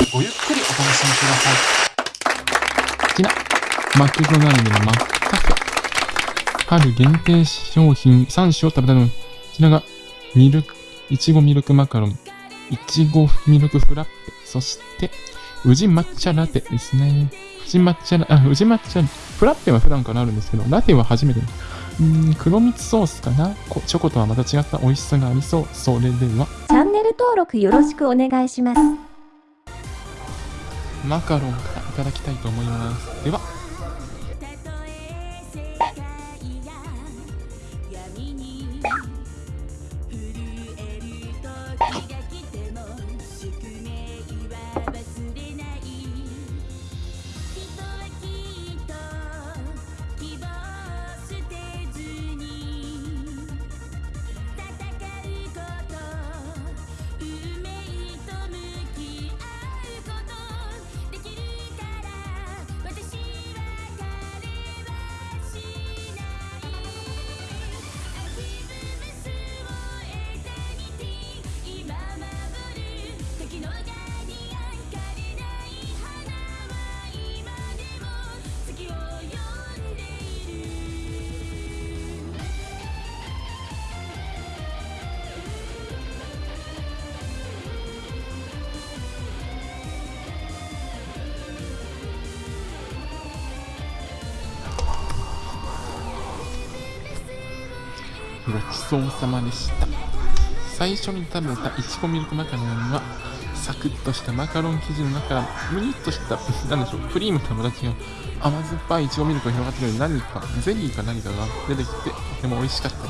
ばごゆっくりお楽しみください。こちら、マクドナルドのマックカフェ。春限定商品3種を食べたの。こちらが、ミルク、いちごミルクマカロン、いちごミルクフラッペ、そして、宇治抹茶ラテですね。宇治抹茶ラ、あ、宇治抹茶、フラッペは普段からあるんですけど、ラテは初めて。うーん、黒蜜ソースかなこチョコとはまた違った美味しさがありそう。それでは、チャンネル登録よろしくお願いします。マカロンからいただきたいと思います。では、ごちそうさまでした。最初に食べたいちごミルクマカロンは、サクッとしたマカロン生地の中から、むにっとした、なんでしょう、クリームとはまた違う、甘酸っぱいいちごミルクが広がってくる何か、ゼリーか何かが出てきて、とても美味しかったで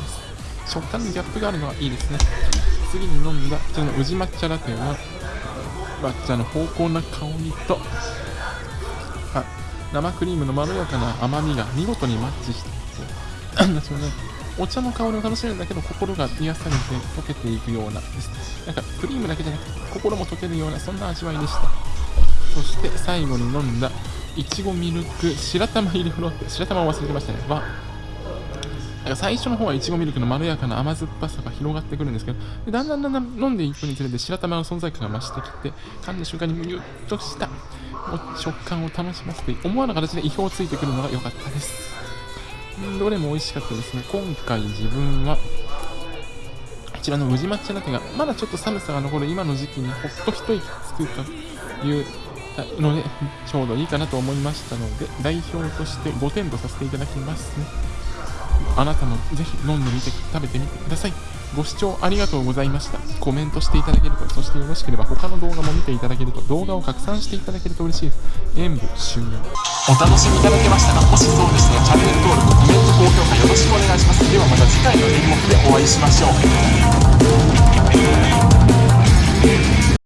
す。食感にギャップがあるのはいいですね。次に飲んだ、こちらの宇治抹茶ラテは、抹茶の濃厚な香りと、生クリームのまろやかな甘みが見事にマッチしていて、なんでしょうね、お茶の香りを楽しめるだけど、心が癒されて溶けていくようなです。なんか、クリームだけじゃなくて、心も溶けるような、そんな味わいでした。そして、最後に飲んだ、いちごミルク白玉入りフロッペ、白玉を忘れてましたね。は、なんか最初の方はいちごミルクのまろやかな甘酸っぱさが広がってくるんですけど、だんだんだんだん飲んでいくにつれて白玉の存在感が増してきて、噛んだ瞬間にむにゅっとした食感を楽しませて、思わぬ形で意表をついてくるのが良かったです。どれも美味しかったですね。今回自分は、こちらの宇治抹茶ラテが、まだちょっと寒さが残る今の時期にほっと一息つくというので、ちょうどいいかなと思いましたので、代表として5点とさせていただきますね。あなたもぜひ飲んでみて、食べてみてください。ご視聴ありがとうございました。コメントしていただけると、そしてよろしければ他の動画も見ていただけると、動画を拡散していただけると嬉しいです。演武終了。お楽しみいただけましたがもしそうでしたらチャンネル登録、コメント、高評価よろしくお願いします。ではまた次回の演目でお会いしましょう。